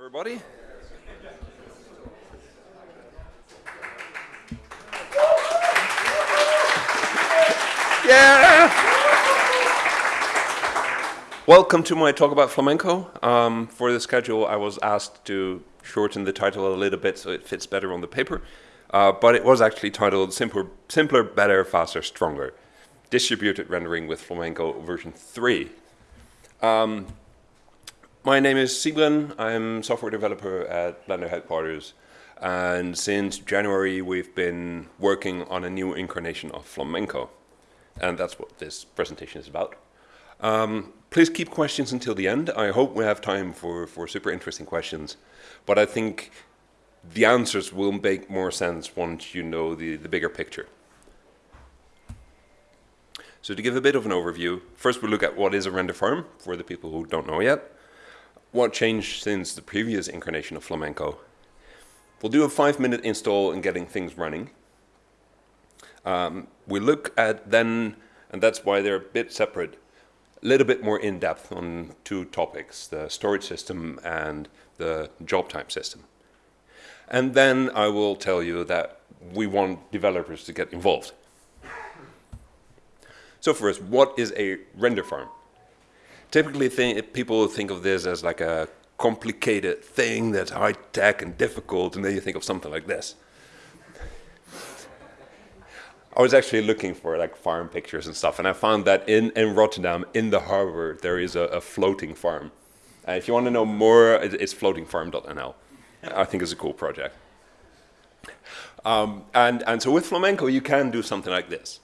everybody. Yeah! Welcome to my talk about flamenco. Um, for the schedule, I was asked to shorten the title a little bit so it fits better on the paper. Uh, but it was actually titled Simpler, Simpler, Better, Faster, Stronger. Distributed Rendering with Flamenco version 3. Um, my name is Sybren. I'm software developer at Blender headquarters. And since January, we've been working on a new incarnation of flamenco. And that's what this presentation is about. Um, please keep questions until the end. I hope we have time for, for super interesting questions. But I think the answers will make more sense once you know the, the bigger picture. So to give a bit of an overview, first we'll look at what is a render farm for the people who don't know yet what changed since the previous incarnation of Flamenco. We'll do a five minute install and getting things running. Um, we look at then, and that's why they're a bit separate, a little bit more in depth on two topics, the storage system and the job type system. And then I will tell you that we want developers to get involved. So first, what is a render farm? Typically think, people think of this as like a complicated thing that's high tech and difficult, and then you think of something like this. I was actually looking for like farm pictures and stuff, and I found that in, in Rotterdam, in the harbor, there is a, a floating farm. Uh, if you want to know more, it's floatingfarm.nl. I think it's a cool project. Um, and, and so with flamenco, you can do something like this.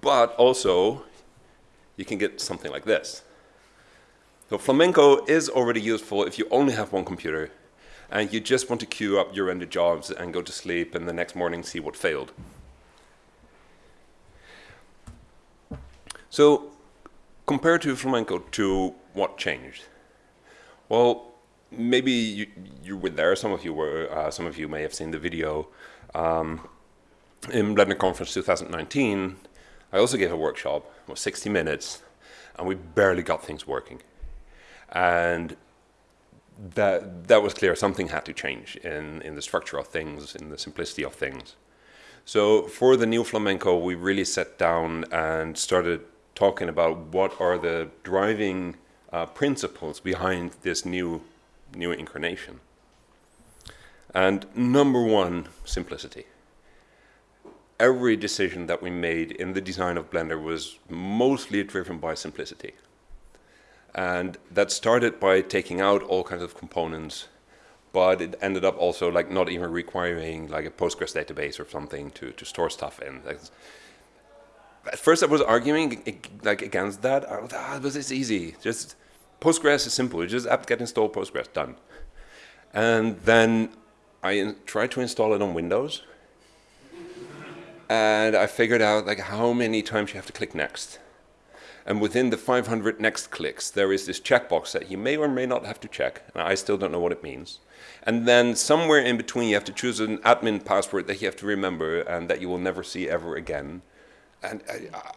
But also, you can get something like this. So Flamenco is already useful if you only have one computer and you just want to queue up your render jobs and go to sleep and the next morning see what failed. So compared to Flamenco to what changed? Well, maybe you, you were there, some of you were, uh, some of you may have seen the video. Um, in Blender Conference 2019, I also gave a workshop, it was 60 minutes, and we barely got things working. And that, that was clear, something had to change in, in the structure of things, in the simplicity of things. So for the new flamenco, we really sat down and started talking about what are the driving uh, principles behind this new, new incarnation. And number one, simplicity. Every decision that we made in the design of Blender was mostly driven by simplicity. And that started by taking out all kinds of components, but it ended up also like not even requiring like a Postgres database or something to, to store stuff in. At first I was arguing like against that. I was, ah, this is easy. Just Postgres is simple. You just apt get install Postgres, done. And then I tried to install it on Windows. and I figured out like how many times you have to click next. And within the 500 next clicks, there is this checkbox that you may or may not have to check. And I still don't know what it means. And then somewhere in between, you have to choose an admin password that you have to remember and that you will never see ever again. And I,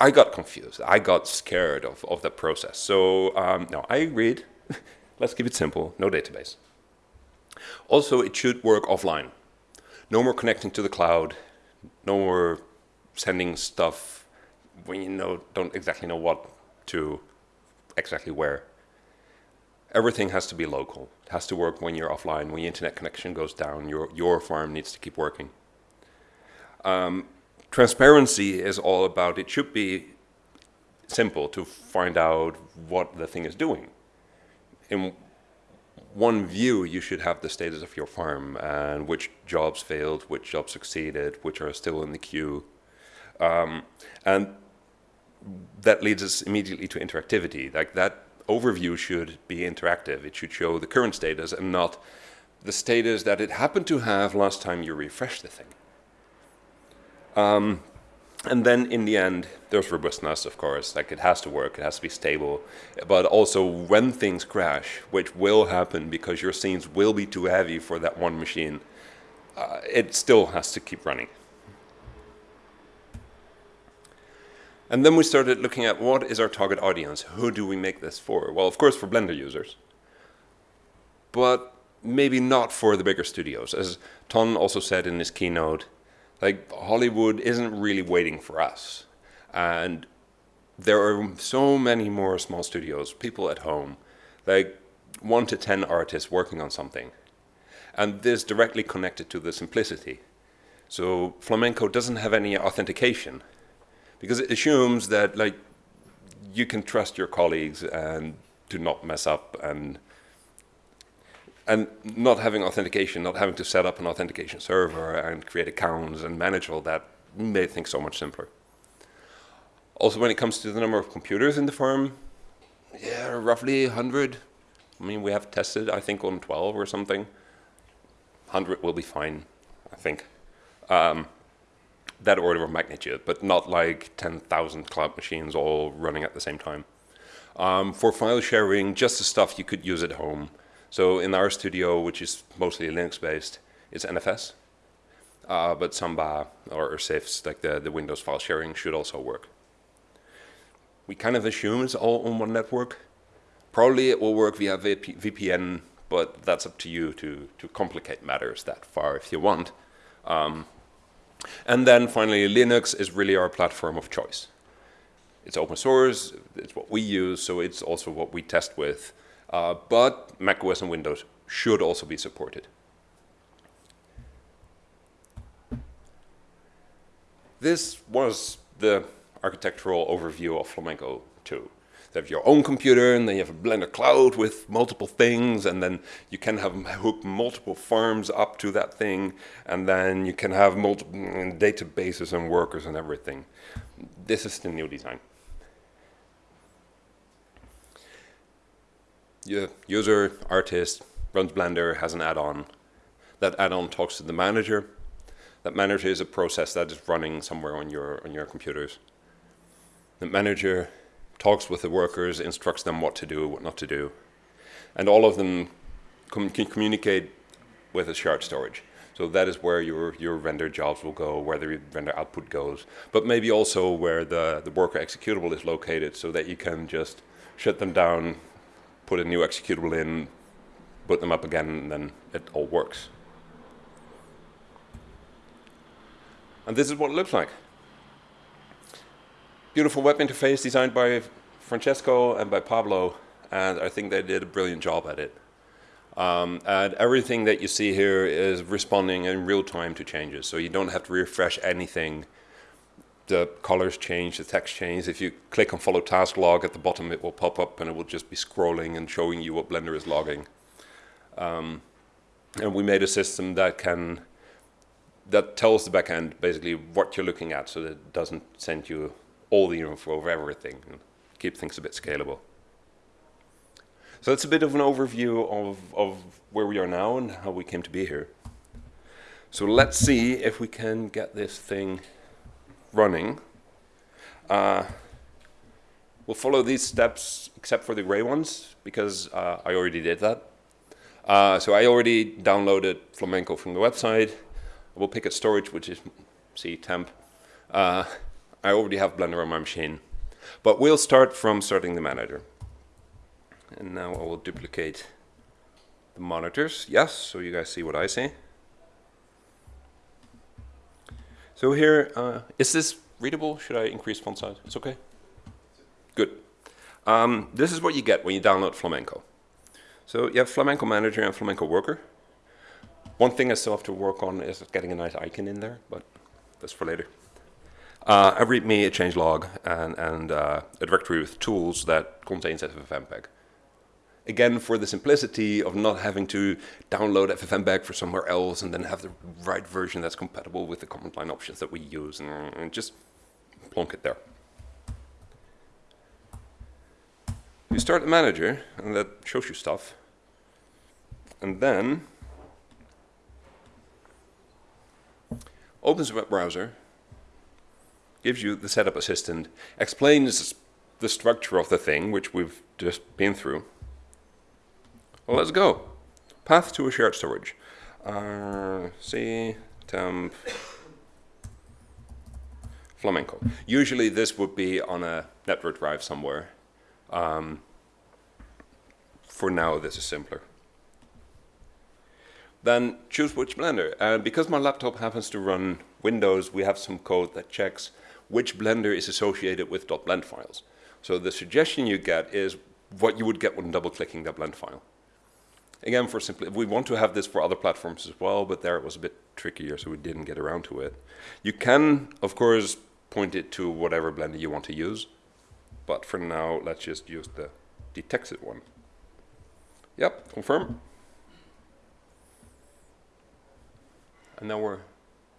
I got confused. I got scared of, of that process. So um, no, I agreed. Let's keep it simple. No database. Also, it should work offline. No more connecting to the cloud. No more sending stuff when you know don't exactly know what to exactly where. Everything has to be local. It has to work when you're offline. When your internet connection goes down, your your farm needs to keep working. Um, transparency is all about. It should be simple to find out what the thing is doing. In one view, you should have the status of your farm and which jobs failed, which jobs succeeded, which are still in the queue. Um, and that leads us immediately to interactivity. Like that overview should be interactive. It should show the current status and not the status that it happened to have last time you refreshed the thing. Um, and then in the end, there's robustness, of course. Like it has to work, it has to be stable. But also when things crash, which will happen because your scenes will be too heavy for that one machine, uh, it still has to keep running. And then we started looking at what is our target audience? Who do we make this for? Well, of course, for Blender users. but maybe not for the bigger studios. As Ton also said in his keynote, like Hollywood isn't really waiting for us. And there are so many more small studios, people at home, like one to 10 artists working on something. And this directly connected to the simplicity. So flamenco doesn't have any authentication because it assumes that like you can trust your colleagues and do not mess up and and not having authentication, not having to set up an authentication server and create accounts and manage all that made things so much simpler. Also, when it comes to the number of computers in the firm, yeah, roughly 100. I mean, we have tested, I think, on 12 or something. 100 will be fine, I think. Um, that order of magnitude, but not like 10,000 cloud machines all running at the same time. Um, for file sharing, just the stuff you could use at home. So in our studio, which is mostly Linux-based, it's NFS. Uh, but Samba or, or CIFS, like the, the Windows file sharing, should also work. We kind of assume it's all on one network. Probably it will work via VPN, but that's up to you to, to complicate matters that far if you want. Um, and then finally, Linux is really our platform of choice. It's open source, it's what we use, so it's also what we test with. Uh, but macOS and Windows should also be supported. This was the architectural overview of Flamenco 2. You have your own computer, and then you have a Blender cloud with multiple things, and then you can have hook multiple farms up to that thing, and then you can have multiple mm, databases and workers and everything. This is the new design. Your user, artist, runs Blender, has an add-on. That add-on talks to the manager. That manager is a process that is running somewhere on your, on your computers. The manager talks with the workers, instructs them what to do, what not to do. And all of them com can communicate with a shared storage. So that is where your, your render jobs will go, where the render output goes, but maybe also where the, the worker executable is located so that you can just shut them down, put a new executable in, put them up again, and then it all works. And this is what it looks like beautiful web interface designed by Francesco and by Pablo, and I think they did a brilliant job at it. Um, and everything that you see here is responding in real time to changes, so you don't have to refresh anything. The colors change, the text change. If you click on follow task log at the bottom, it will pop up and it will just be scrolling and showing you what Blender is logging. Um, and we made a system that can that tells the backend basically what you're looking at, so that it doesn't send you all the info of everything and keep things a bit scalable. So that's a bit of an overview of, of where we are now and how we came to be here. So let's see if we can get this thing running. Uh, we'll follow these steps except for the gray ones because uh, I already did that. Uh, so I already downloaded Flamenco from the website. We'll pick a storage, which is C temp. I already have Blender on my machine. But we'll start from starting the manager. And now I will duplicate the monitors. Yes, so you guys see what I see. So here, uh, is this readable? Should I increase font size? It's okay? Good. Um, this is what you get when you download Flamenco. So you have Flamenco Manager and Flamenco Worker. One thing I still have to work on is getting a nice icon in there, but that's for later. Uh, a README, a changelog, and, and uh, a directory with tools that contains FFmpeg. Again, for the simplicity of not having to download FFmpeg for somewhere else and then have the right version that's compatible with the command line options that we use, and, and just plonk it there. You start the manager, and that shows you stuff. And then opens a web browser gives you the setup assistant, explains the structure of the thing, which we've just been through. Well, let's go. Path to a shared storage. Uh, C, temp, flamenco. Usually this would be on a network drive somewhere. Um, for now, this is simpler. then choose which Blender. And because my laptop happens to run Windows, we have some code that checks which Blender is associated with .blend files. So the suggestion you get is what you would get when double-clicking that blend file. Again, for simply, we want to have this for other platforms as well, but there it was a bit trickier, so we didn't get around to it. You can, of course, point it to whatever Blender you want to use, but for now, let's just use the detected one. Yep, confirm. And now we're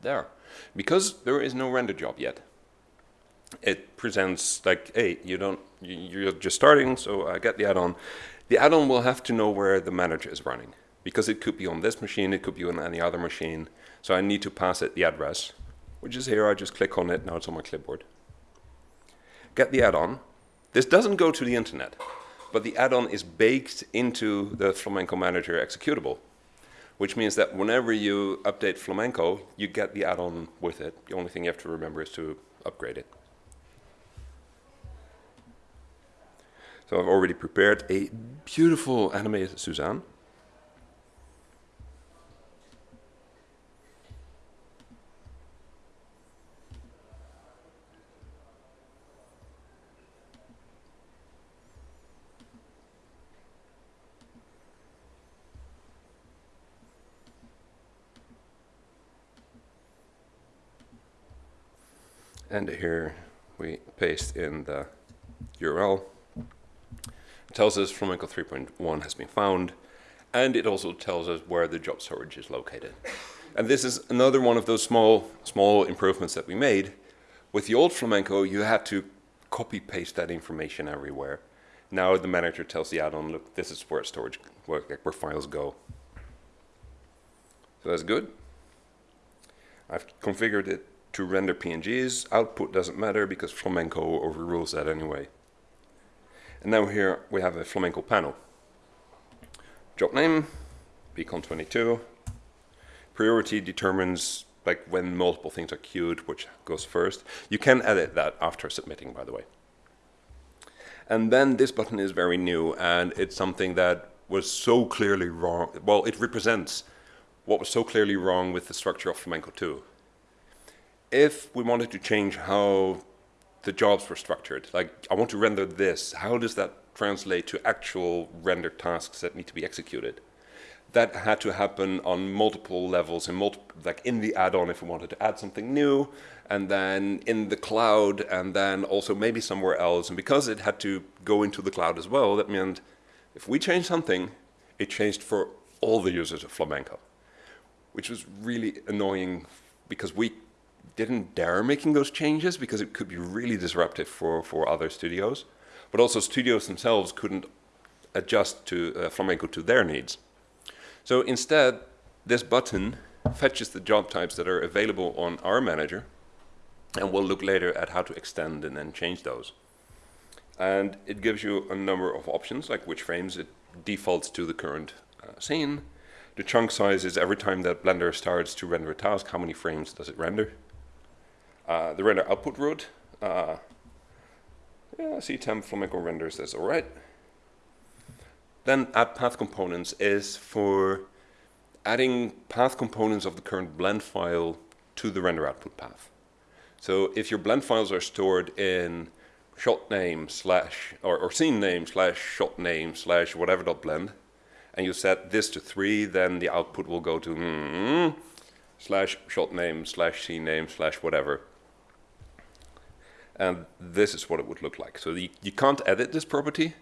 there. Because there is no render job yet, it presents like, hey, you don't, you're just starting, so I get the add-on. The add-on will have to know where the manager is running because it could be on this machine, it could be on any other machine. So I need to pass it the address, which is here. I just click on it, now it's on my clipboard. Get the add-on. This doesn't go to the internet, but the add-on is baked into the Flamenco Manager executable, which means that whenever you update Flamenco, you get the add-on with it. The only thing you have to remember is to upgrade it. So I've already prepared a beautiful animated Suzanne. And here we paste in the URL tells us Flamenco 3.1 has been found, and it also tells us where the job storage is located. And this is another one of those small, small improvements that we made. With the old Flamenco, you had to copy paste that information everywhere. Now the manager tells the add-on, look, this is where storage, where, where files go. So that's good. I've configured it to render PNGs. Output doesn't matter because Flamenco overrules that anyway. And now here we have a flamenco panel. Job name, beacon22. Priority determines like when multiple things are queued, which goes first. You can edit that after submitting, by the way. And then this button is very new, and it's something that was so clearly wrong. Well, it represents what was so clearly wrong with the structure of Flamenco 2. If we wanted to change how the jobs were structured. Like, I want to render this. How does that translate to actual render tasks that need to be executed? That had to happen on multiple levels, in multiple, like in the add-on if we wanted to add something new, and then in the cloud, and then also maybe somewhere else. And because it had to go into the cloud as well, that meant if we changed something, it changed for all the users of Flamenco, which was really annoying because we didn't dare making those changes because it could be really disruptive for, for other studios. But also studios themselves couldn't adjust to uh, Flamenco to their needs. So instead, this button fetches the job types that are available on our manager, and we'll look later at how to extend and then change those. And it gives you a number of options, like which frames it defaults to the current uh, scene. The chunk size is every time that Blender starts to render a task, how many frames does it render? Uh, the render output route, uh, yeah, C temp Flamenco renders this all right. Then add path components is for adding path components of the current blend file to the render output path. So if your blend files are stored in shot name slash or, or scene name slash shot name slash whatever dot blend, and you set this to three, then the output will go to mm, slash shot name slash scene name slash whatever and this is what it would look like. So the, you can't edit this property,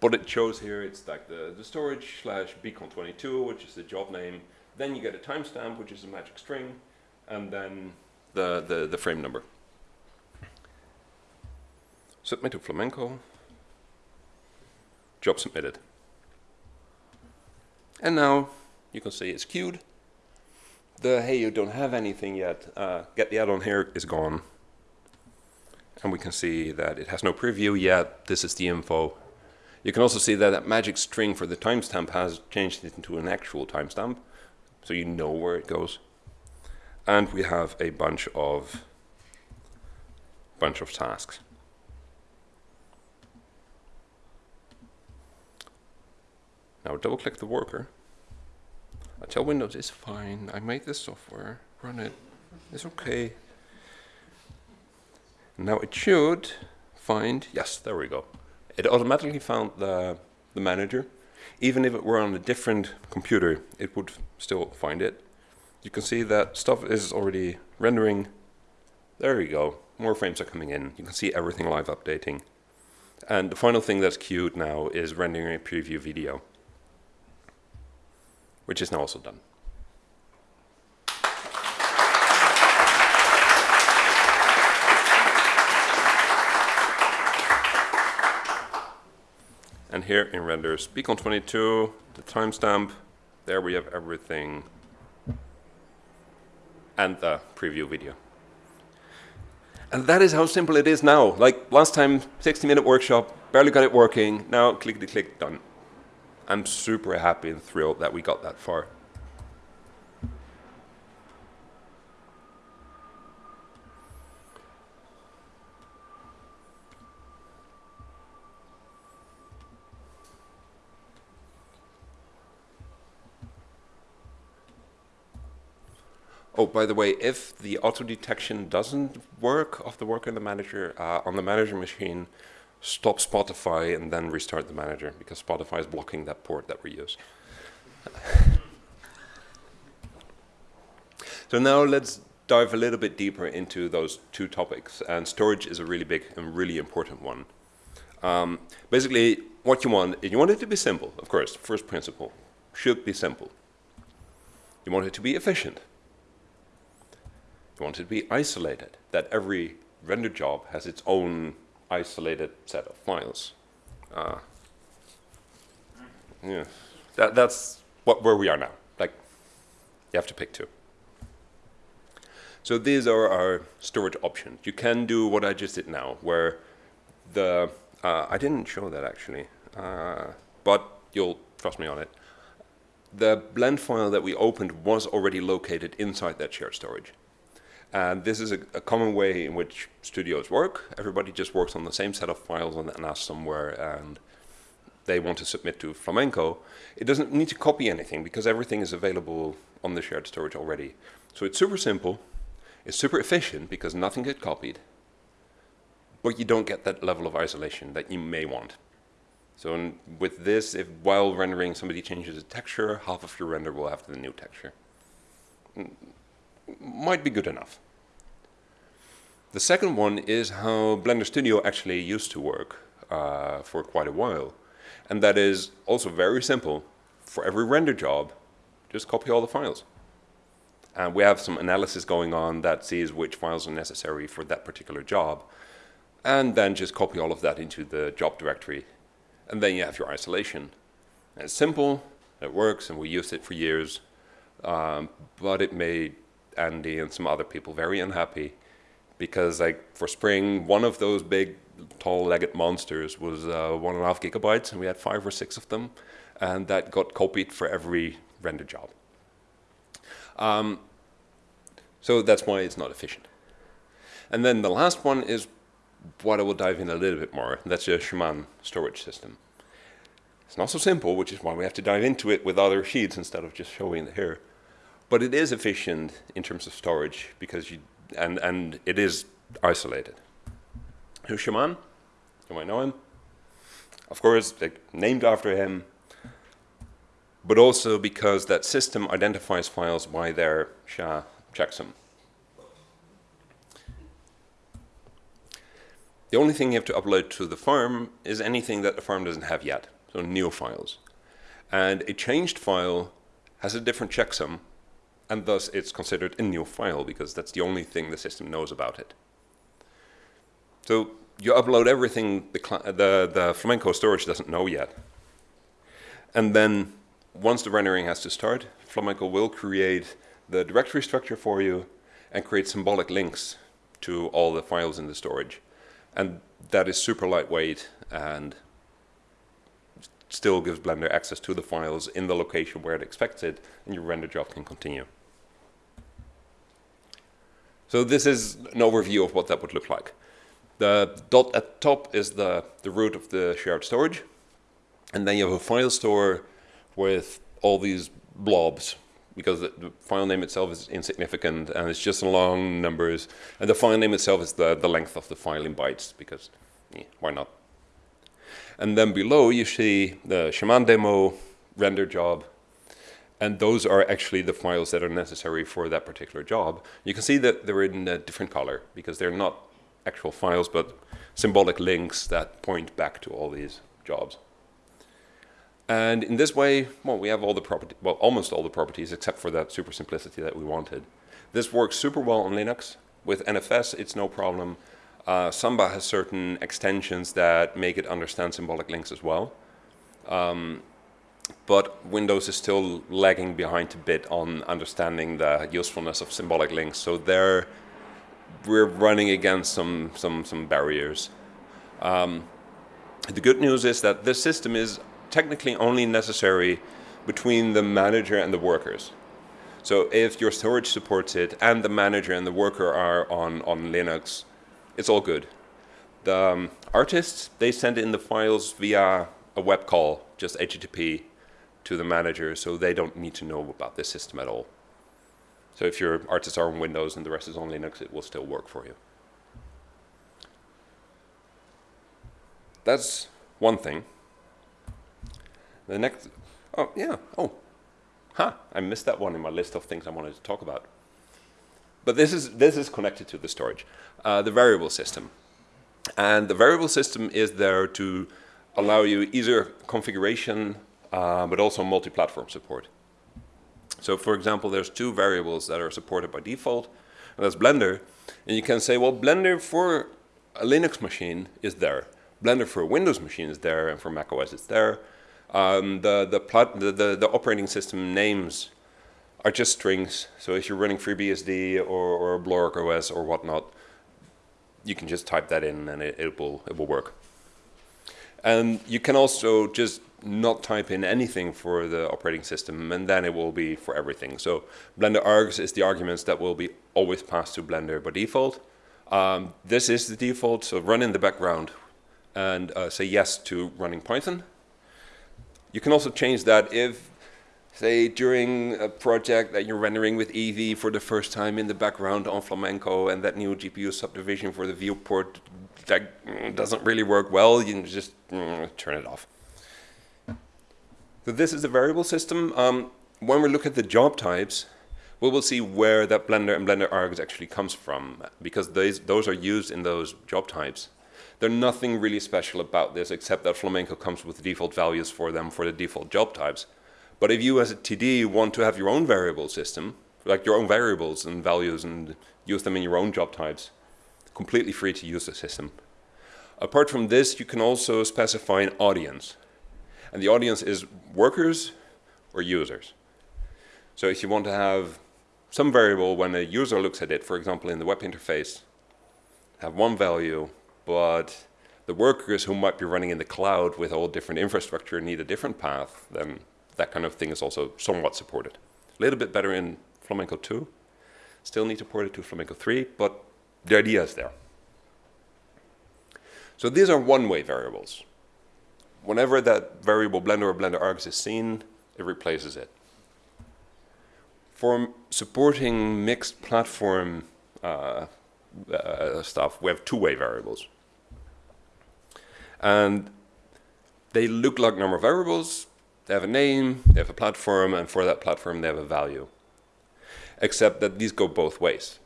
but it shows here it's like the, the storage slash beacon22, which is the job name. Then you get a timestamp, which is a magic string, and then the, the, the frame number. Submit to Flamenco. Job submitted. And now you can see it's queued. The hey, you don't have anything yet, uh, get the add-on here is gone and we can see that it has no preview yet. This is the info. You can also see that that magic string for the timestamp has changed it into an actual timestamp, so you know where it goes. And we have a bunch of bunch of tasks. Now double click the worker. I tell Windows, it's fine. I made this software. Run it. It's okay. Now it should find, yes, there we go. It automatically found the, the manager. Even if it were on a different computer, it would still find it. You can see that stuff is already rendering. There we go. More frames are coming in. You can see everything live updating. And the final thing that's queued now is rendering a preview video, which is now also done. And here in renders beacon 22, the timestamp, there we have everything and the preview video. And that is how simple it is now. Like last time, 60 minute workshop, barely got it working. Now clickety click, done. I'm super happy and thrilled that we got that far. Oh, by the way, if the auto detection doesn't work of the work in the manager uh, on the manager machine, stop Spotify and then restart the manager because Spotify is blocking that port that we use. so now let's dive a little bit deeper into those two topics. And storage is a really big and really important one. Um, basically, what you want, you want it to be simple, of course, first principle, should be simple. You want it to be efficient. You want it to be isolated, that every render job has its own isolated set of files. Uh, yeah, that, that's what, where we are now. Like, you have to pick two. So these are our storage options. You can do what I just did now, where the, uh, I didn't show that actually, uh, but you'll trust me on it. The blend file that we opened was already located inside that shared storage. And this is a, a, common way in which studios work. Everybody just works on the same set of files on the NAS somewhere and they want to submit to Flamenco. It doesn't need to copy anything because everything is available on the shared storage already. So it's super simple. It's super efficient because nothing gets copied. But you don't get that level of isolation that you may want. So with this, if while rendering somebody changes a texture, half of your render will have the new texture. Might be good enough. The second one is how Blender Studio actually used to work uh, for quite a while. And that is also very simple. For every render job, just copy all the files. And we have some analysis going on that sees which files are necessary for that particular job. And then just copy all of that into the job directory. And then you have your isolation. And it's simple, it works, and we used it for years. Um, but it made Andy and some other people very unhappy because like for spring, one of those big tall-legged monsters was uh, one and a half gigabytes, and we had five or six of them, and that got copied for every render job. Um, so that's why it's not efficient. And then the last one is what I will dive in a little bit more. That's a Shaman storage system. It's not so simple, which is why we have to dive into it with other sheets instead of just showing it here. But it is efficient in terms of storage because you and, and it is isolated. Who's Shaman? You might know him. Of course, like, named after him, but also because that system identifies files by their SHA checksum. The only thing you have to upload to the farm is anything that the farm doesn't have yet, so new files. And a changed file has a different checksum and thus it's considered a new file because that's the only thing the system knows about it. So you upload everything the, the, the Flamenco storage doesn't know yet. And then once the rendering has to start, Flamenco will create the directory structure for you and create symbolic links to all the files in the storage. And that is super lightweight and still gives Blender access to the files in the location where it expects it, and your render job can continue. So this is an overview of what that would look like. The dot at top is the, the root of the shared storage. And then you have a file store with all these blobs because the, the, file name itself is insignificant and it's just long numbers. And the file name itself is the, the length of the file in bytes because yeah, why not? And then below you see the Shaman demo, render job, and those are actually the files that are necessary for that particular job. You can see that they're in a different color because they're not actual files, but symbolic links that point back to all these jobs. And in this way, well, we have all the property, well, almost all the properties except for that super simplicity that we wanted. This works super well on Linux. With NFS, it's no problem. Uh, Samba has certain extensions that make it understand symbolic links as well. Um, but Windows is still lagging behind a bit on understanding the usefulness of symbolic links. So there, we're running against some some some barriers. Um, the good news is that this system is technically only necessary between the manager and the workers. So if your storage supports it and the manager and the worker are on, on Linux, it's all good. The um, artists, they send in the files via a web call, just HTTP, to the manager, so they don't need to know about this system at all. So if your artists are on Windows and the rest is on Linux, it will still work for you. That's one thing. The next, oh yeah, oh, huh, I missed that one in my list of things I wanted to talk about. But this is, this is connected to the storage, uh, the variable system. And the variable system is there to allow you either configuration, uh, but also multi-platform support. So for example, there's two variables that are supported by default, and that's Blender. And you can say, well, Blender for a Linux machine is there. Blender for a Windows machine is there, and for macOS it's there. Um, the, the, the, the, the, operating system names are just strings. So if you're running FreeBSD or, or Blorg OS or whatnot, you can just type that in and it, it, will, it will work. And you can also just not type in anything for the operating system and then it will be for everything. So Blender args is the arguments that will be always passed to Blender by default. Um, this is the default, so run in the background and uh, say yes to running Python. You can also change that if, say, during a project that you're rendering with Eevee for the first time in the background on Flamenco and that new GPU subdivision for the viewport that doesn't really work well, you can just mm, turn it off. So this is a variable system. Um, when we look at the job types, we will see where that Blender and Blender args actually comes from because those are used in those job types. There's nothing really special about this except that Flamenco comes with default values for them for the default job types. But if you as a TD want to have your own variable system, like your own variables and values and use them in your own job types, completely free to use the system. Apart from this, you can also specify an audience. And the audience is workers or users. So if you want to have some variable when a user looks at it, for example, in the web interface, have one value, but the workers who might be running in the cloud with all different infrastructure need a different path, then that kind of thing is also somewhat supported. A little bit better in Flamenco 2. Still need to port it to Flamenco 3, but the idea is there. So these are one-way variables. Whenever that variable Blender or Blender args is seen, it replaces it. For supporting mixed platform uh, uh, stuff, we have two-way variables. And they look like normal variables. They have a name, they have a platform, and for that platform they have a value. Except that these go both ways.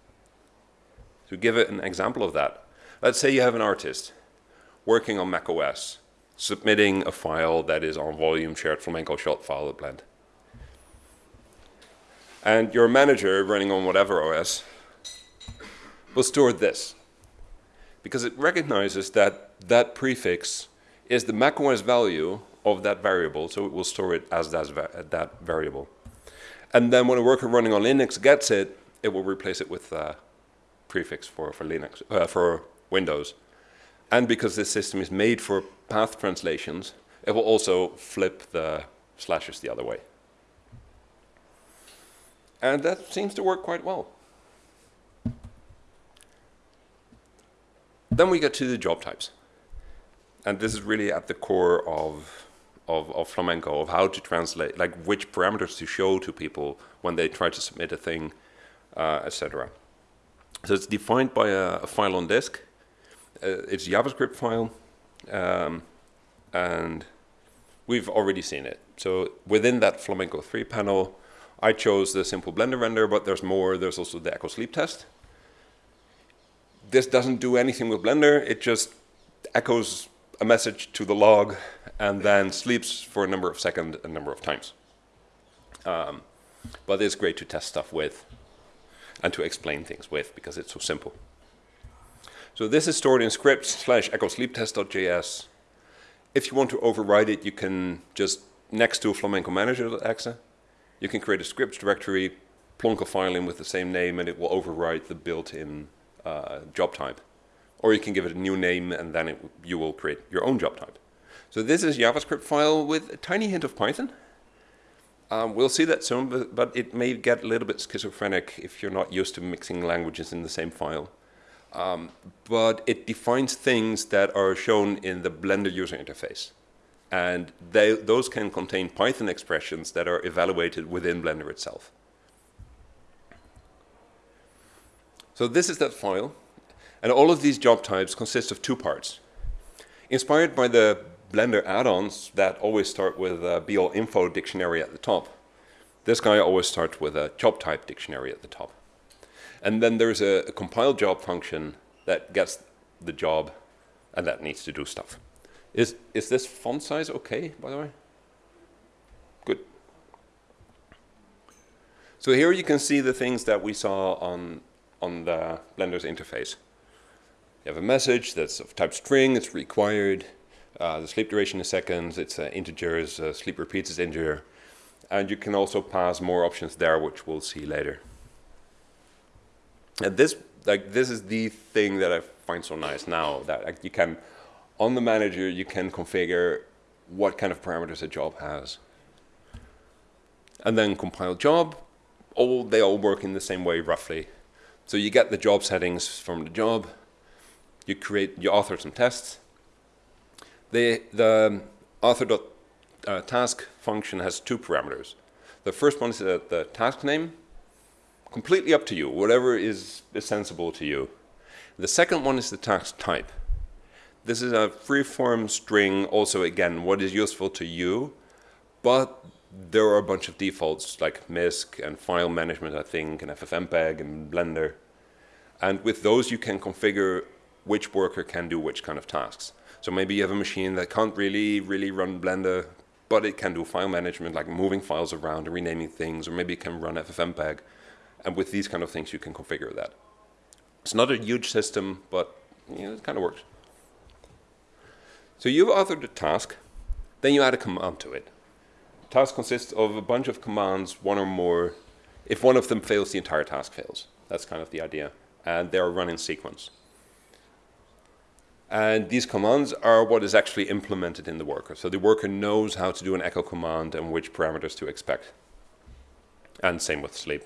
To give it an example of that, let's say you have an artist working on macOS, submitting a file that is on volume shared flamenco shot file blend. And your manager running on whatever OS will store this because it recognizes that that prefix is the macOS value of that variable, so it will store it as that, that variable. And then when a worker running on Linux gets it, it will replace it with a prefix for, for Linux, uh, for Windows. And because this system is made for path translations, it will also flip the slashes the other way. And that seems to work quite well. Then we get to the job types. And this is really at the core of of, of Flamenco, of how to translate, like which parameters to show to people when they try to submit a thing, uh, etc. So it's defined by a, a file on disk. Uh, it's a JavaScript file, um, and we've already seen it. So within that Flamenco 3 panel, I chose the simple Blender render, but there's more. There's also the echo sleep test. This doesn't do anything with Blender. It just echoes a message to the log and then sleeps for a number of seconds a number of times. Um, but it's great to test stuff with and to explain things with because it's so simple. So this is stored in script slash echo sleep test.js. If you want to override it, you can just next to flamenco manager.exe, you can create a scripts directory, plonk a file in with the same name, and it will override the built-in uh, job type. Or you can give it a new name, and then it, you will create your own job type. So this is a JavaScript file with a tiny hint of Python. Um, we'll see that soon, but, but, it may get a little bit schizophrenic if you're not used to mixing languages in the same file. Um, but it defines things that are shown in the Blender user interface. And they, those can contain Python expressions that are evaluated within Blender itself. So this is that file. And all of these job types consist of two parts. Inspired by the Blender add-ons that always start with a BL info dictionary at the top. This guy always starts with a job type dictionary at the top. And then there's a, a compile job function that gets the job and that needs to do stuff. Is, is this font size okay, by the way? Good. So here you can see the things that we saw on, on the Blender's interface. You have a message that's of type string, it's required. Uh, the sleep duration is seconds, it's uh, integers, uh, sleep repeats is integer. And you can also pass more options there, which we'll see later. And this, like, this is the thing that I find so nice now, that like, you can on the manager, you can configure what kind of parameters a job has. And then compile job, all they all work in the same way roughly. So you get the job settings from the job, you create, you author some tests. The, the author.task uh, function has two parameters. The first one is the, the task name, completely up to you, whatever is, sensible to you. The second one is the task type. This is a free-form string, also again, what is useful to you, but there are a bunch of defaults like MISC and file management, I think, and FFmpeg and Blender. And with those, you can configure which worker can do which kind of tasks. So maybe you have a machine that can't really, really run Blender, but it can do file management, like moving files around and renaming things, or maybe it can run FFmpeg. And with these kind of things, you can configure that. It's not a huge system, but you know, it kind of works. So you've authored a task, then you add a command to it. task consists of a bunch of commands, one or more. If one of them fails, the entire task fails. That's kind of the idea. And they are run in sequence. And these commands are what is actually implemented in the worker. So the worker knows how to do an echo command and which parameters to expect. And same with sleep.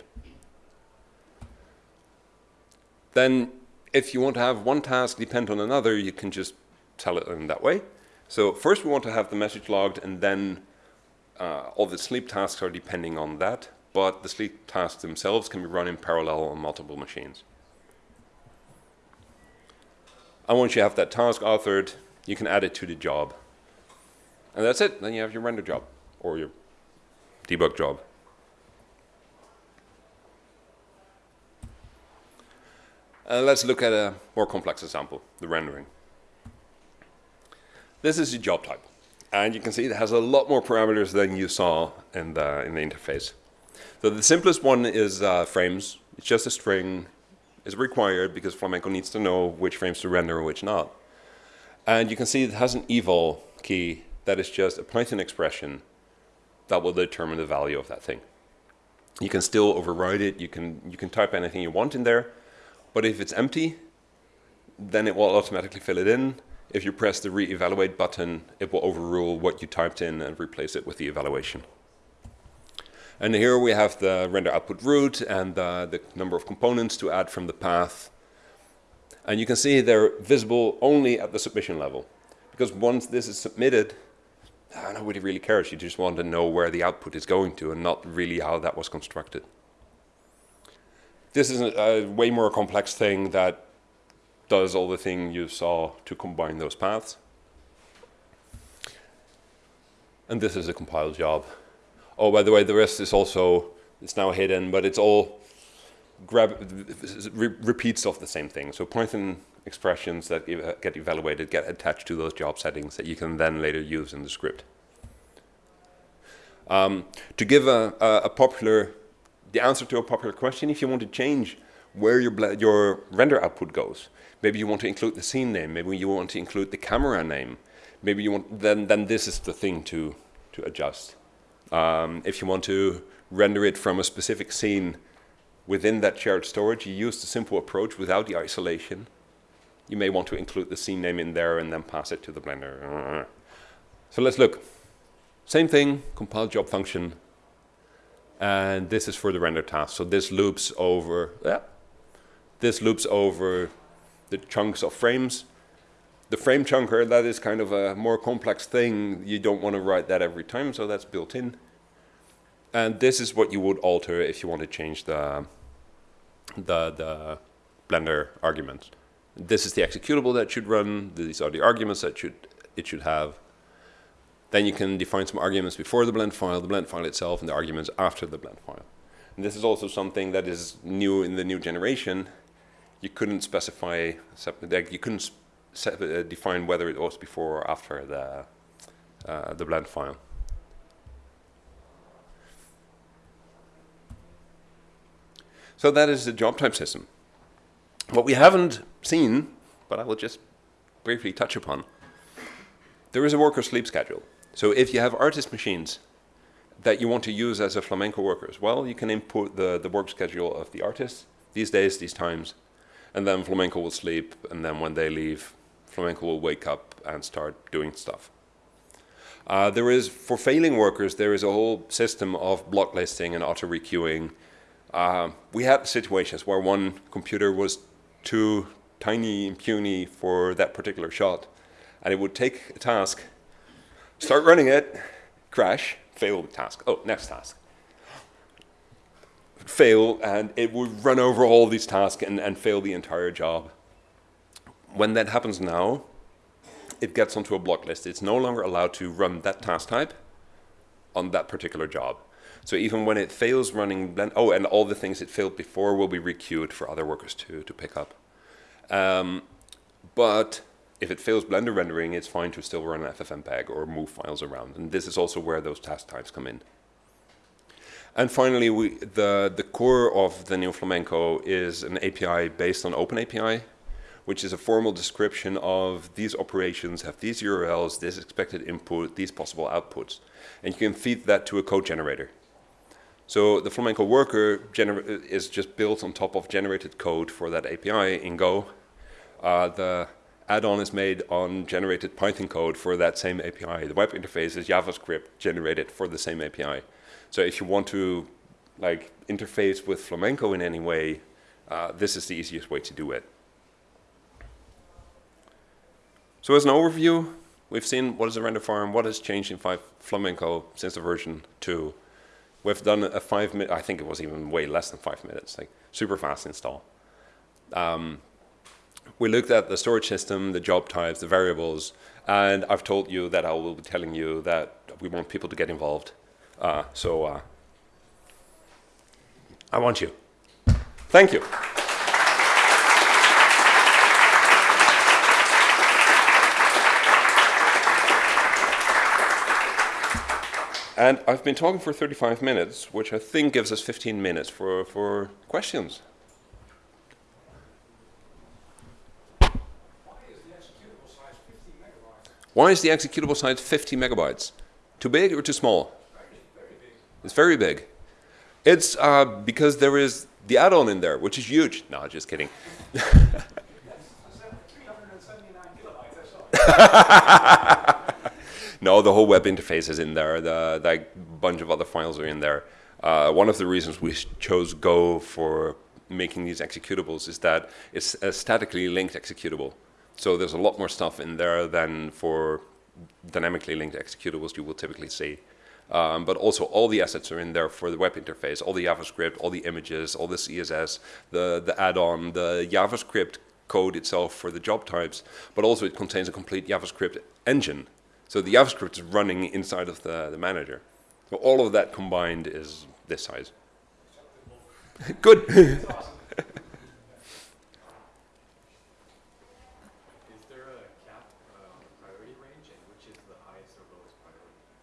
Then if you want to have one task depend on another, you can just tell it in that way. So first we want to have the message logged and then uh, all the sleep tasks are depending on that, but the sleep tasks themselves can be run in parallel on multiple machines. And once you have that task authored, you can add it to the job. And that's it, then you have your render job or your debug job. Uh, let's look at a more complex example, the rendering. This is your job type. And you can see it has a lot more parameters than you saw in the, in the interface. So the simplest one is uh, frames. It's just a string. It's required because Flamenco needs to know which frames to render and which not. And you can see it has an eval key that is just a Python expression that will determine the value of that thing. You can still override it. You can, you can type anything you want in there. But if it's empty, then it will automatically fill it in if you press the re-evaluate button, it will overrule what you typed in and replace it with the evaluation. And here we have the render output root and uh, the number of components to add from the path. And you can see they're visible only at the submission level. Because once this is submitted, uh, nobody really cares. You just want to know where the output is going to and not really how that was constructed. This is a, way more complex thing that does all the thing you saw to combine those paths. And this is a compiled job. Oh, by the way, the rest is also, it's now hidden, but it's all grab, re repeats of the same thing. So Python expressions that get evaluated get attached to those job settings that you can then later use in the script. Um, to give a, a, a, popular, the answer to a popular question, if you want to change where your, your render output goes, maybe you want to include the scene name, maybe you want to include the camera name, maybe you want, then, then this is the thing to, to adjust. Um, if you want to render it from a specific scene within that shared storage, you use the simple approach without the isolation. You may want to include the scene name in there and then pass it to the Blender. So let's look. Same thing, compile job function. And this is for the render task. So this loops over, yeah, this loops over the chunks of frames. The frame chunker, that is kind of a more complex thing. You don't want to write that every time, so that's built in. And this is what you would alter if you want to change the, the, the Blender arguments. This is the executable that should run. These are the arguments that should it should have. Then you can define some arguments before the blend file, the blend file itself, and the arguments after the blend file. And this is also something that is new in the new generation. You couldn't specify, you couldn't uh, define whether it was before or after the, uh, the blend file. So that is the job type system. What we haven't seen, but I will just briefly touch upon, there is a worker sleep schedule. So if you have artist machines that you want to use as a flamenco workers, well, you can input the, the work schedule of the artist, these days, these times, and then flamenco will sleep, and then when they leave, flamenco will wake up and start doing stuff. Uh, there is, for failing workers, there is a whole system of block listing and auto requeuing. Uh, we had situations where one computer was too tiny and puny for that particular shot, and it would take a task Start running it, crash, fail task. Oh, next task. Fail, and it would run over all these tasks and, and fail the entire job. When that happens now, it gets onto a block list. It's no longer allowed to run that task type on that particular job. So even when it fails running, oh, and all the things it failed before will be requeued for other workers to, to pick up. Um, but if it fails Blender rendering, it's fine to still run FFmpeg or move files around. And this is also where those task types come in. And finally, we, the, the core of the new Flamenco is an API based on OpenAPI, which is a formal description of these operations have these URLs, this expected input, these possible outputs. And you can feed that to a code generator. So the Flamenco worker is just built on top of generated code for that API in Go. Uh, the add-on is made on generated Python code for that same API. The web interface is JavaScript generated for the same API. So if you want to like interface with Flamenco in any way, uh, this is the easiest way to do it. So as an overview, we've seen what is a render farm, what has changed in five Flamenco since the version 2. We've done a five minute, I think it was even way less than five minutes, like super fast install. Um, we looked at the storage system, the job types, the variables, and I've told you that I will be telling you that we want people to get involved. Uh, so uh, I want you. Thank you. And I've been talking for 35 minutes, which I think gives us 15 minutes for, for questions. Why is the executable size 50 megabytes? Too big or too small? It's very big. It's uh, because there is the add-on in there, which is huge. No, just kidding. no, the whole web interface is in there. The, the bunch of other files are in there. Uh, one of the reasons we chose Go for making these executables is that it's a statically linked executable. So there's a lot more stuff in there than for dynamically linked executables you will typically see. Um, but also all the assets are in there for the web interface, all the JavaScript, all the images, all the CSS, the, the add-on, the JavaScript code itself for the job types, but also it contains a complete JavaScript engine. So the JavaScript is running inside of the, the manager. So all of that combined is this size. Good.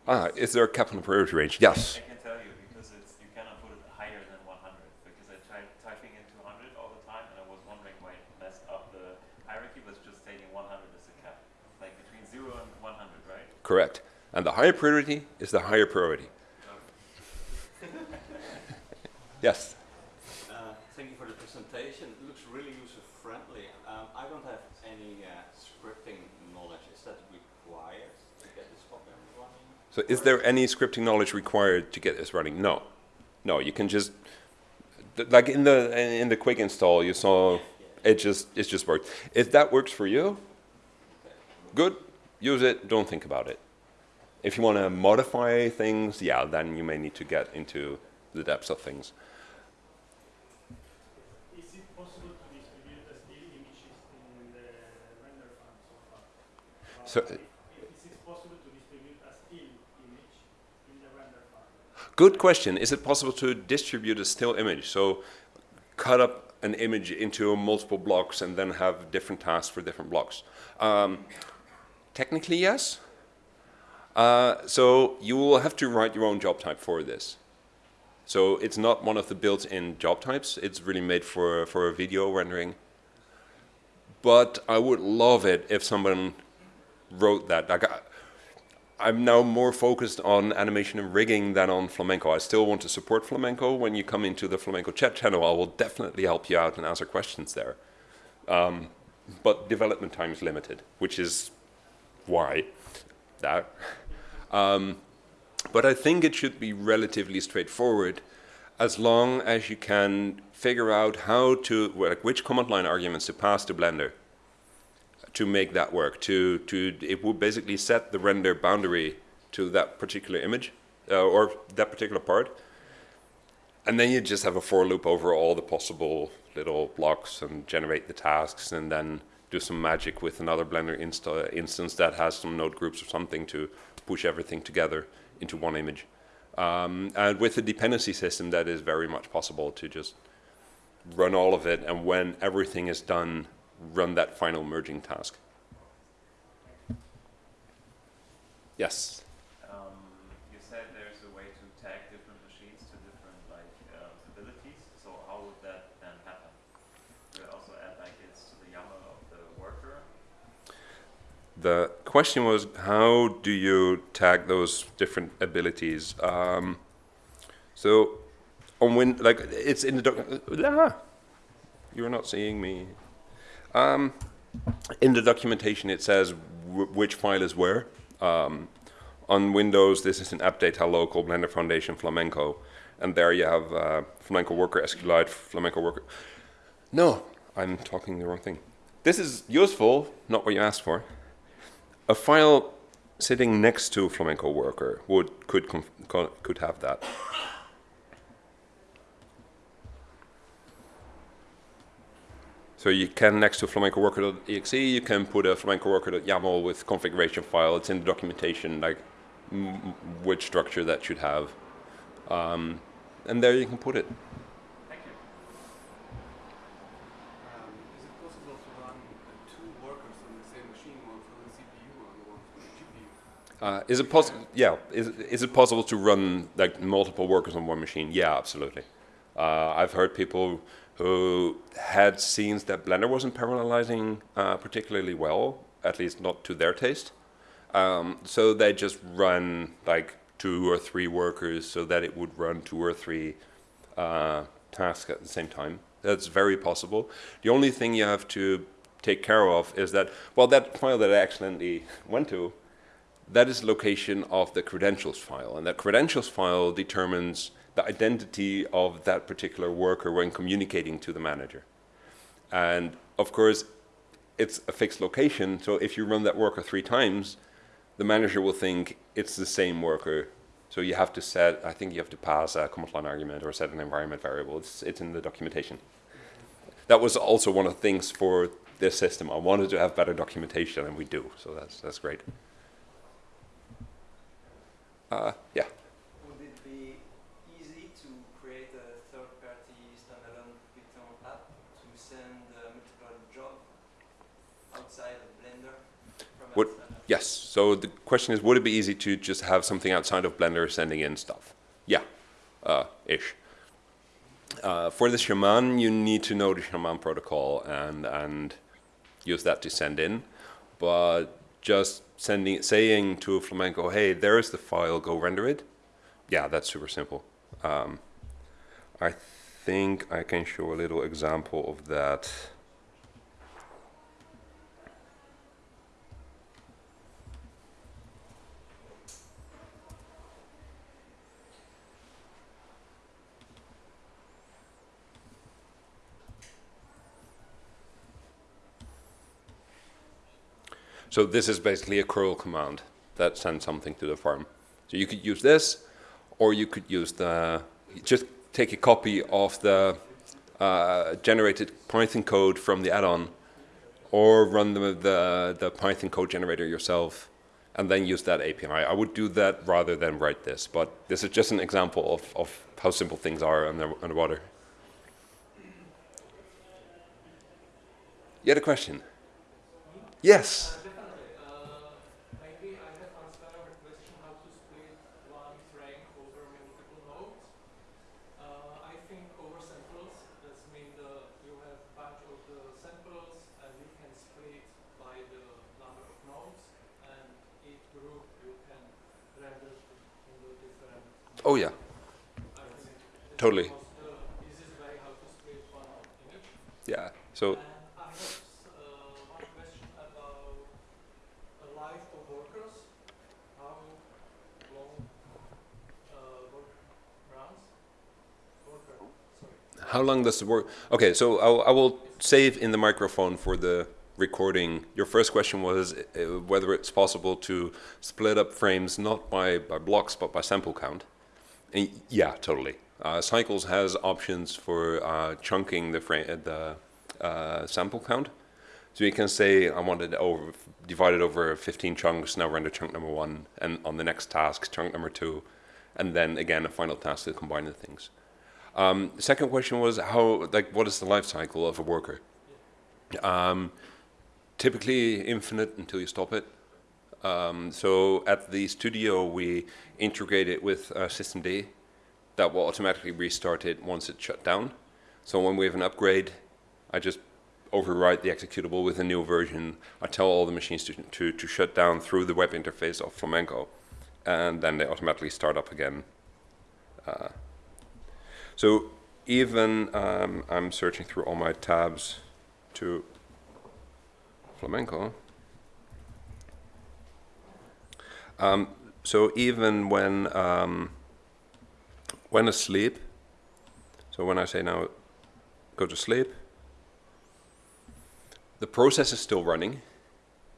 Ah, is there a cap on the priority range? Yes. I can tell you because it's you cannot put it higher than 100 because I tried typing in 200 all the time and I was wondering why it messed up the hierarchy was just stating 100 as a cap, like between 0 and 100, right? Correct. And the higher priority is the higher priority. yes. Uh, thank you for the presentation. It looks really user-friendly. Um, I don't have any uh, scripting knowledge. Is that required to get this program running? So is there any scripting knowledge required to get this running? No. No, you can just like in the in the quick install you saw it just it just worked. If that works for you, good, use it, don't think about it. If you want to modify things, yeah, then you may need to get into the depths of things. Is it possible to distribute the still images in the render farm so far? Uh, So- i- is it possible to distribute a still image in the render farm? Good question. Is it possible to distribute a still image? So cut up an image into multiple blocks and then have different tasks for different blocks? Um, technically, yes. Uh, so you will have to write your own job type for this. So it's not one of the built-in job types. It's really made for, for a video rendering. But I would love it if someone wrote that. Like, I, I'm now more focused on animation and rigging than on flamenco. I still want to support flamenco. When you come into the flamenco chat channel, I will definitely help you out and answer questions there. Um, but development time is limited, which is why that. Um, but I think it should be relatively straightforward as long as you can figure out how to, like which command line arguments to pass to Blender to make that work. To, to It would basically set the render boundary to that particular image uh, or that particular part. And then you just have a for loop over all the possible little blocks and generate the tasks and then do some magic with another Blender insta instance that has some node groups or something to push everything together into one image. Um, and with a dependency system, that is very much possible to just run all of it, and when everything is done, run that final merging task. Yes. Um, you said there's a way to tag different machines to different like um, abilities. So how would that then happen? Do you also add like it's to the YAML of the worker? The question was, how do you tag those different abilities? Um, so, on when like it's in the doc. Ah, you're not seeing me. Um, in the documentation, it says which file is where. Um, on Windows, this is an AppData folder called Blender Foundation Flamenco, and there you have uh, Flamenco Worker SQLite, Flamenco Worker. No, I'm talking the wrong thing. This is useful, not what you asked for a file sitting next to Flamenco Worker would could could have that. So you can next to Flamenco Worker.exe, you can put a Flamenco Worker.yaml with configuration file. It's in the documentation, like m- m- which structure that should have, um, and there you can put it. Thank you. Um, is it possible to run uh, two workers on the same machine, one from the CPU and one from the GPU? Uh, is it possible? Yeah. Is, is it possible to run like multiple workers on one machine? Yeah, absolutely. Uh, I've heard people who had scenes that Blender wasn't parallelizing uh, particularly well, at least not to their taste. Um, so they just run like two or three workers so that it would run two or three uh, tasks at the same time. That's very possible. The only thing you have to take care of is that, well, that file that I accidentally went to, that is location of the credentials file. And that credentials file determines the identity of that particular worker when communicating to the manager. And of course, it's a fixed location, so if you run that worker three times, the manager will think it's the same worker. So you have to set, I think you have to pass a command line argument or set an environment variable. It's, it's in the documentation. That was also one of the things for this system. I wanted to have better documentation, and we do. So that's that's great. Uh, yeah. Would it be easy to create a third-party standalone Python app to send a multiple job outside of Blender? Would- Yes. So the question is, would it be easy to just have something outside of Blender sending in stuff? Yeah, uh, ish. Uh, for the Shaman, you need to know the Shaman protocol and and use that to send in. But just sending, saying to a Flamenco, "Hey, there is the file. Go render it." Yeah, that's super simple. Um, I think I can show a little example of that. So this is basically a curl command that sends something to the farm. So you could use this, or you could use the, just take a copy of the uh, generated Python code from the add-on, or run the, the, the Python code generator yourself, and then use that API. I would do that rather than write this, but this is just an example of, of how simple things are under, underwater. You had a question? Yes. Uh, definitely. Uh, maybe I have answered our question how to split one frame over multiple nodes. Uh, I think over samples, that means the, you have bunch of the samples and you can split by the number of nodes and each group you can render in the different, Oh yeah, I think. it's Totally. almost the easiest way how to split one image. yeah. So And I have uh, one question about the life of workers. How long uh, work runs? Worker, sorry. How long does it work? Okay, so I'll, I will save in the microphone for the recording. Your first question was uh, whether it's possible to split up frames not by, by blocks but by sample count. Yeah, totally. Uh, Cycles has options for uh, chunking the frame, the uh, sample count. So you can say I want it over divided over 15 chunks. Now render chunk number one, and on the next task chunk number two, and then again a final task to combine the things. Um, the second question was how, like, what is the life cycle of a worker? Um, typically infinite until you stop it. Um, so at the studio, we integrate it with uh, systemd that will automatically restart it once it's shut down. So when we have an upgrade, I just overwrite the executable with a new version. I tell all the machines to, to, to shut down through the web interface of Flamenco, and then they automatically start up again. Uh, so even um, I'm searching through all my tabs to Flamenco. Um, so even when um, when asleep, so when I say now go to sleep, the process is still running,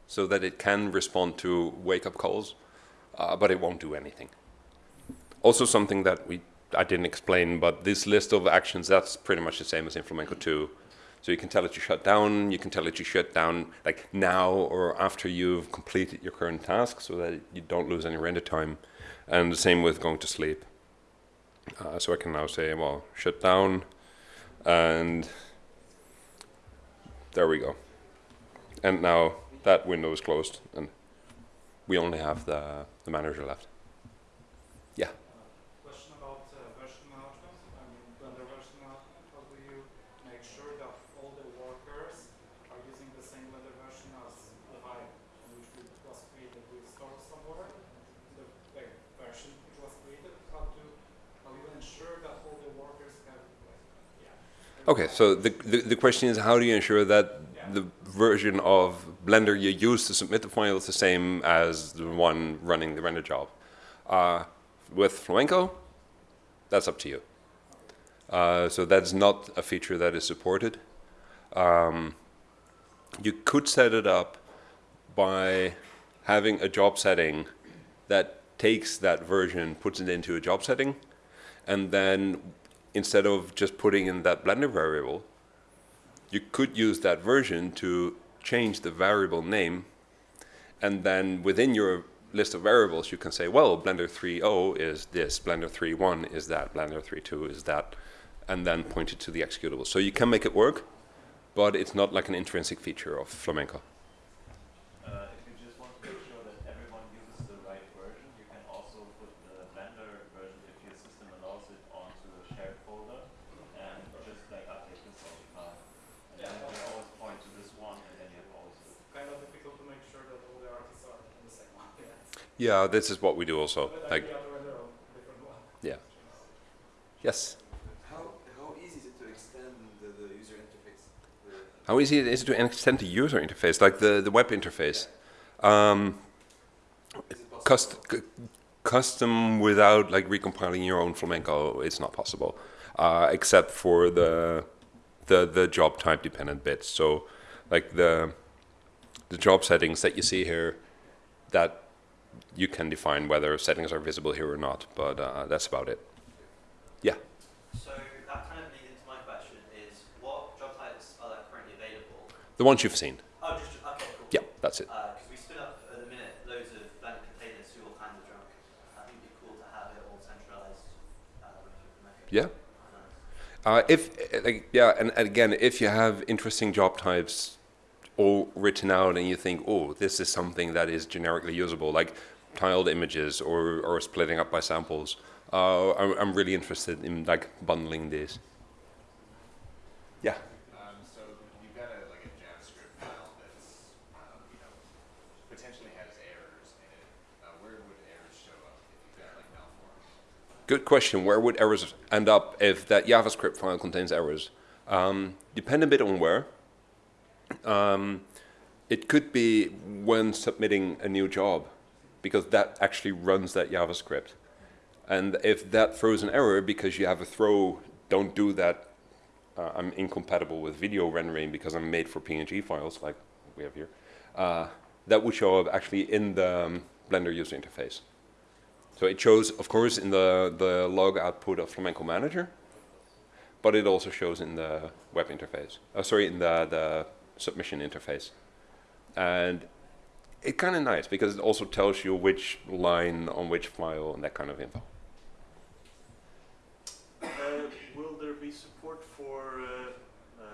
so that it can respond to wake up calls, uh, but it won't do anything. Also something that we I didn't explain, but this list of actions that's pretty much the same as in Flamenco 2. So you can tell it to shut down, you can tell it to shut down like now or after you've completed your current task so that you don't lose any render time. And the same with going to sleep. Uh, so I can now say, well, shut down, and there we go. And now that window is closed, and we only have the, the manager left. Yeah. Question about uh, version management. I mean, Blender version management. How do you make sure that all the workers are using the same Blender version as the file which we- was created with store somewhere? The like, version which was created. How to how you ensure that all the workers have like yeah. Okay, so the, the, the question is how do you ensure that the version of Blender you use to submit the file is the same as the one running the render job? Uh, with Flamenco, that's up to you. Uh, so that's not a feature that is supported. Um, you could set it up by having a job setting that takes that version, puts it into a job setting, and then instead of just putting in that Blender variable, you could use that version to change the variable name, and then within your list of variables, you can say, well, Blender 3.0 is this, Blender 3.1 is that, Blender 3.2 is that, and then point it to the executable. So you can make it work, but it's not like an intrinsic feature of Flamenco. Uh, if you just want to make sure that everyone uses the right version, you can also put the Blender version, if your system allows it, onto a shared folder and just like update this all the time. And then you always point to this one, and then you have always the Kind of difficult to make sure that all the artists are on the same one. Yeah. Yeah, this is what we do also. But Like, the other way around, different one. Yeah. yes. How, how easy is it to extend the, the user interface? The, How easy it is to extend the user interface, like the, the web interface? Um, is it possible? cust c- custom without like recompiling your own flamenco it's not possible uh, except for the the the job type dependent bits so like the the job settings that you see here that you can define whether settings are visible here or not but uh, that's about it yeah So that kind of leads into my question is what job types are there currently available? the ones you've seen Oh, just, okay, cool. yeah that's it Because we spin up at the minute loads of Blender containers do all kinds of junk. I think it'd be cool to have it all centralized. Uh, when you implement it. yeah Uh, if uh, like yeah, and, and again, if you have interesting job types all written out, and you think, oh, this is something that is generically usable, like tiled images or or splitting up by samples, uh, I'm, I'm really interested in like bundling this. Yeah. So you've got a, JavaScript file that's, you know, potentially has errors in it. Where would errors show up if you've got like malform? Good question. Where would errors end up if that JavaScript file contains errors? Um, depend a bit on where. Um, it could be when submitting a new job, because that actually runs that JavaScript. And if that throws an error because you have a throw, don't do that. Uh, I'm incompatible with video rendering because I'm made for PNG files, like we have here. Uh, that would show up actually in the um, Blender user interface. So it shows, of course, in the, the log output of Flamenco Manager, but it also shows in the web interface. Uh, sorry, in the, the submission interface. And it's kind of nice because it also tells you which line on which file and that kind of info. Uh, will there be support for uh, uh,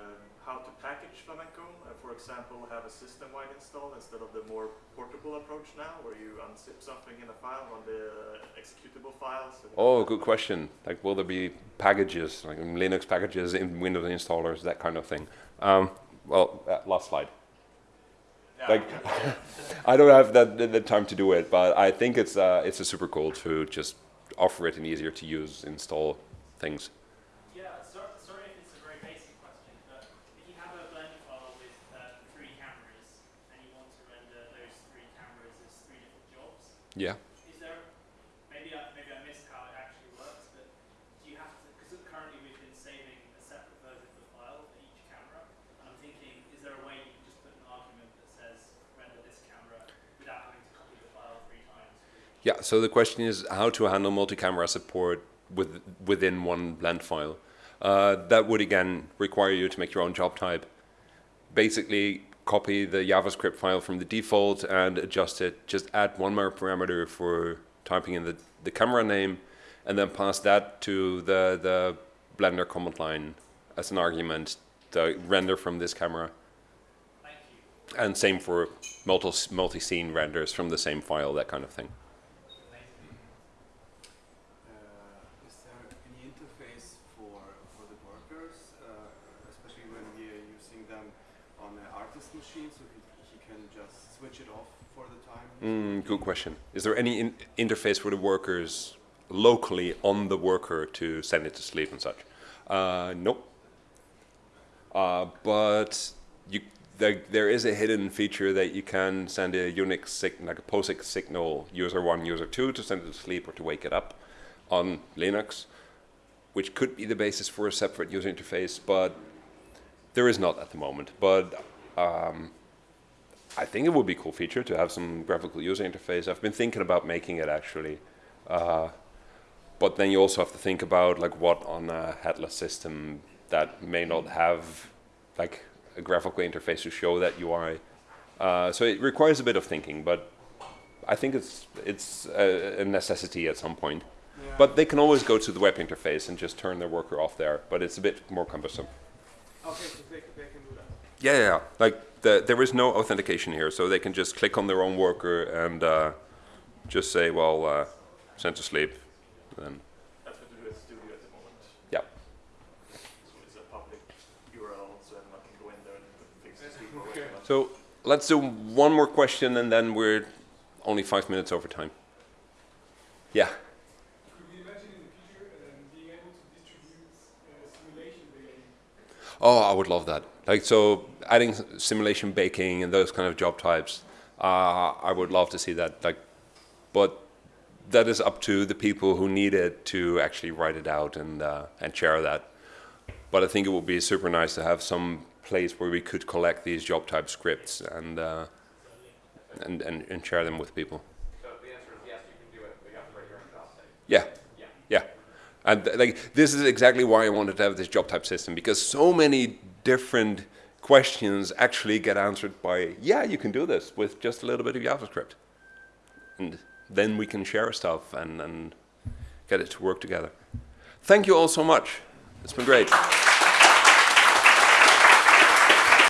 how to package Flamenco? Uh, for example, have a system-wide install instead of the more portable approach now, where you unzip something in a file on the uh, executable files. Oh, good question. Like, will there be packages, like Linux packages in Windows installers, that kind of thing? Um, well, uh, last slide. Yeah. Like, I don't have that the, the time to do it, but I think it's uh, it's a super cool to just offer it an easier to use install things. Yeah, so, sorry if it's a very basic question, but if you have a Blender file with uh, three cameras and you want to render those three cameras as three different jobs, Yeah. is there, maybe I, maybe I missed how it actually works, but do you have to, because currently we've been saving a separate version of the file for each camera, and I'm thinking, is there a way you can just put an argument that says render this camera without having to copy the file three times? Yeah, so the question is how to handle multi-camera support with, within one blend file. Uh, that would again require you to make your own job type. Basically, copy the JavaScript file from the default and adjust it. Just add one more parameter for typing in the, the camera name, and then pass that to the, the Blender command line as an argument to render from this camera. Thank you. And same for multi, multi-scene renders from the same file, that kind of thing. Uh, is there any interface for for the workers, uh, especially when we are using them on an artist machine, so he, he can just switch it off for the time? he's Mm, good question. Is there any in interface for the workers locally on the worker to send it to sleep and such? Uh, nope. Uh, but you, there, there is a hidden feature that you can send a Unix like a POSIX signal user one, user two to send it to sleep or to wake it up on Linux, which could be the basis for a separate user interface, but there is not at the moment. But um, I think it would be a cool feature to have some graphical user interface. I've been thinking about making it actually. Uh, but then you also have to think about like what on a headless system that may not have like a graphical interface to show that UI. Uh, so it requires a bit of thinking, but I think it's it's a, a necessity at some point. Yeah. But they can always go to the web interface and just turn their worker off there. But it's a bit more cumbersome. okay, so they, they can do that. Yeah, yeah. yeah. Like the, there is no authentication here, so they can just click on their own worker and uh, just say, well, uh, send to sleep. Then That's what we do at Studio at the moment. Yeah. So it's a public URL, so everyone can go in there and fix the speed or so let's do one more question, and then we're only five minutes over time. Yeah. Could we imagine in the future um, being able to distribute uh, simulation data? Oh, I would love that. Like so, adding simulation baking and those kind of job types. Uh, I would love to see that. Like, but that is up to the people who need it to actually write it out and uh, and share that. But I think it would be super nice to have some place where we could collect these job type scripts and uh, and, and and share them with people. So the answer is yes, you can do it, but you have to write your own job. Yeah. Yeah. Yeah. And like this is exactly why I wanted to have this job type system because so many different questions actually get answered by yeah, you can do this with just a little bit of JavaScript. And then we can share stuff and, and get it to work together. Thank you all so much. It's been great.